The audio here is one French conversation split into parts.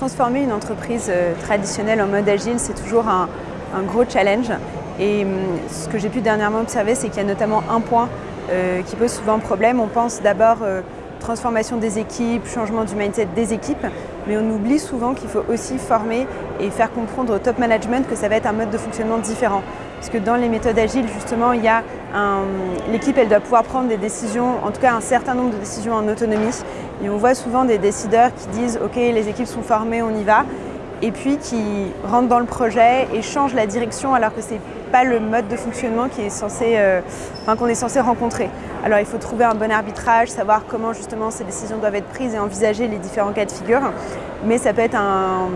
transformer une entreprise euh, traditionnelle en mode agile, c'est toujours un, gros challenge. Et hum, ce que j'ai pu dernièrement observer, c'est qu'il y a notamment un point euh, qui pose souvent problème. On pense d'abord euh, transformation des équipes, changement du mindset des équipes, mais on oublie souvent qu'il faut aussi former et faire comprendre au top management que ça va être un mode de fonctionnement différent. Parce que dans les méthodes agiles, justement, il y a l'équipe, elle doit pouvoir prendre des décisions, en tout cas un certain nombre de décisions en autonomie. Et on voit souvent des décideurs qui disent « Ok, les équipes sont formées, on y va », et puis qui rentrent dans le projet et changent la direction alors que ce n'est pas le mode de fonctionnement est euh, qu'on est censé rencontrer. Alors il faut trouver un bon arbitrage, savoir comment justement ces décisions doivent être prises et envisager les différents cas de figure. Mais ça peut être un,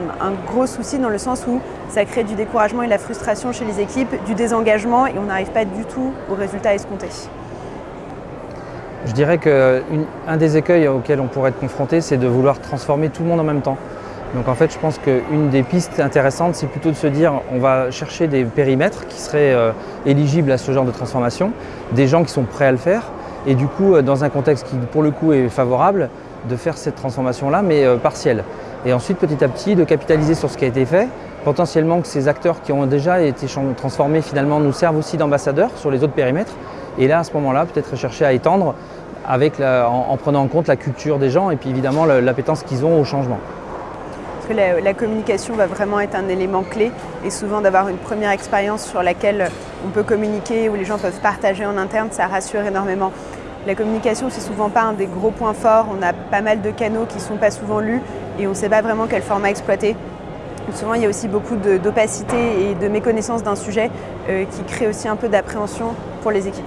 gros souci dans le sens où ça crée du découragement et de la frustration chez les équipes, du désengagement et on n'arrive pas du tout au résultat escompté. Je dirais qu'un des écueils auxquels on pourrait être confronté, c'est de vouloir transformer tout le monde en même temps. Donc en fait, je pense qu'une des pistes intéressantes, c'est plutôt de se dire on va chercher des périmètres qui seraient euh, éligibles à ce genre de transformation, des gens qui sont prêts à le faire, et du coup, euh, dans un contexte qui, pour le coup, est favorable, de faire cette transformation-là, mais euh, partielle. Et ensuite, petit à petit, de capitaliser sur ce qui a été fait, potentiellement que ces acteurs qui ont déjà été transformés, finalement, nous servent aussi d'ambassadeurs sur les autres périmètres. Et là, à ce moment-là, peut-être chercher à étendre avec en, prenant en compte la culture des gens et puis évidemment l'appétence qu'ils ont au changement que la, communication va vraiment être un élément clé et souvent d'avoir une première expérience sur laquelle on peut communiquer, où les gens peuvent partager en interne, ça rassure énormément. La communication, c'est souvent pas un des gros points forts. On a pas mal de canaux qui sont pas souvent lus et on ne sait pas vraiment quel format exploiter. Souvent, il y a aussi beaucoup d'opacité et de méconnaissance d'un sujet euh, qui crée aussi un peu d'appréhension pour les équipes.